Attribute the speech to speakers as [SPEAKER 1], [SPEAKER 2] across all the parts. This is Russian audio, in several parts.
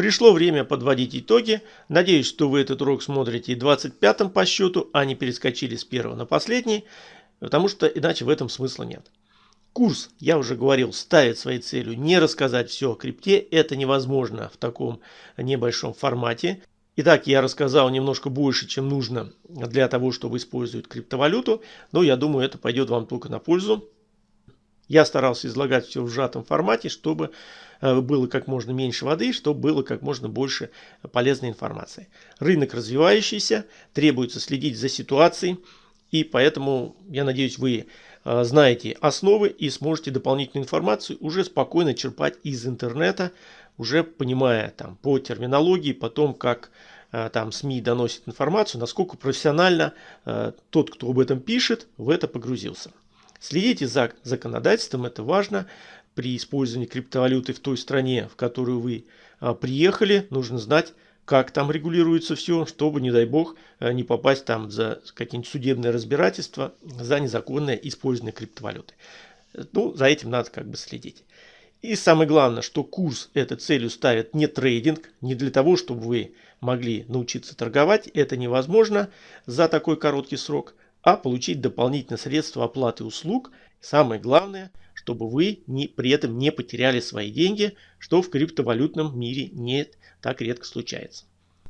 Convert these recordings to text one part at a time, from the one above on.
[SPEAKER 1] Пришло время подводить итоги. Надеюсь, что вы этот урок смотрите 25-м по счету, а не перескочили с первого на последний, потому что иначе в этом смысла нет. Курс, я уже говорил, ставит своей целью не рассказать все о крипте. Это невозможно в таком небольшом формате. Итак, я рассказал немножко больше, чем нужно для того, чтобы использовать криптовалюту. Но я думаю, это пойдет вам только на пользу. Я старался излагать все в сжатом формате, чтобы было как можно меньше воды, чтобы было как можно больше полезной информации. Рынок развивающийся, требуется следить за ситуацией, и поэтому, я надеюсь, вы э, знаете основы и сможете дополнительную информацию уже спокойно черпать из интернета, уже понимая там по терминологии, потом как э, там СМИ доносит информацию, насколько профессионально тот, кто об этом пишет, в это погрузился. Следите за законодательством, это важно. При использовании криптовалюты в той стране, в которую вы а, приехали, нужно знать, как там регулируется все, чтобы, не дай бог, а, не попасть там за какие-нибудь судебные разбирательства за незаконное использование криптовалюты. Ну, за этим надо как бы следить. И самое главное, что курс этой целью ставит не трейдинг, не для того, чтобы вы могли научиться торговать. Это невозможно за такой короткий срок а получить дополнительные средства оплаты услуг. Самое главное, чтобы вы не, при этом не потеряли свои деньги, что в криптовалютном мире не так редко случается.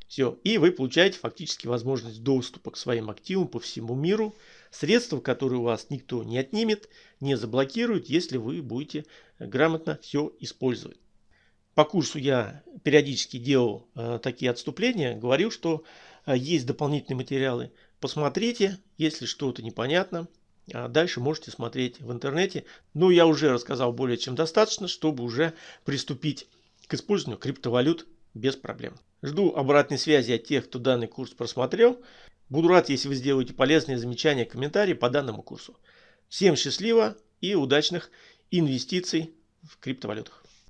[SPEAKER 1] Все, и вы получаете фактически возможность доступа к своим активам по всему миру, средства, которые у вас никто не отнимет, не заблокирует, если вы будете грамотно все использовать. По курсу я периодически делал э, такие отступления, говорил, что есть дополнительные материалы Посмотрите, если что-то непонятно. А дальше можете смотреть в интернете. Ну, я уже рассказал более чем достаточно, чтобы уже приступить к использованию криптовалют без проблем. Жду обратной связи от тех, кто данный курс просмотрел. Буду рад, если вы сделаете полезные замечания, комментарии по данному курсу. Всем счастливо и удачных инвестиций в криптовалютах.